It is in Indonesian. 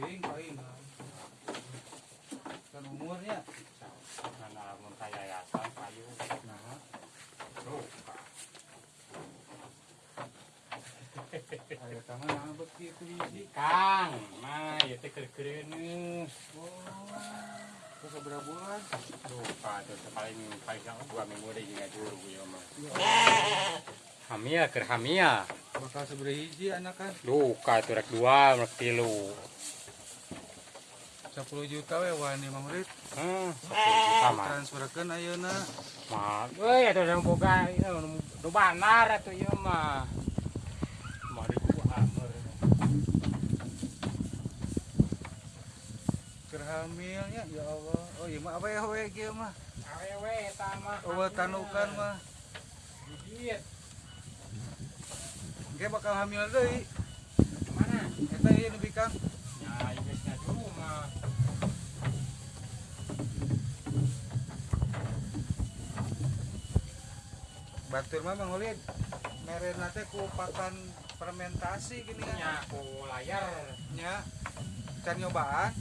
Aing, aing. Kan umurnya kan yayasan payu. Nah. Tuh. Ayo. Kang, mah ieu teh. Oh. Terus berapa bulan? Lupa tuh paling paling dua minggu deh juga dulu ya mah. Iya. Hamia ker hamia. Bakal seberapa hiji anak kan? Luka tuh rek dua, rek tilu. 10 juta we wani Mang Rit. Hmm, sama. Transferkeun ayeuna. Mah, euy atuh yang boga ieu nu banar atuh ieu mah. Di gua amer. Keur hamilnya ya Allah. Oh iya mah apa ya we kieu mah? Awewe eta mah. Oh tanukan mah. Bibit. Ge bakal hamil deui. Mana? Eta ieu nu bikang. Ya, ibesnya dulu mah. Batur mah Mang Ulin. Merena teh ku fermentasi gini Nya kan. aku layar. Nya. Can nyobaan.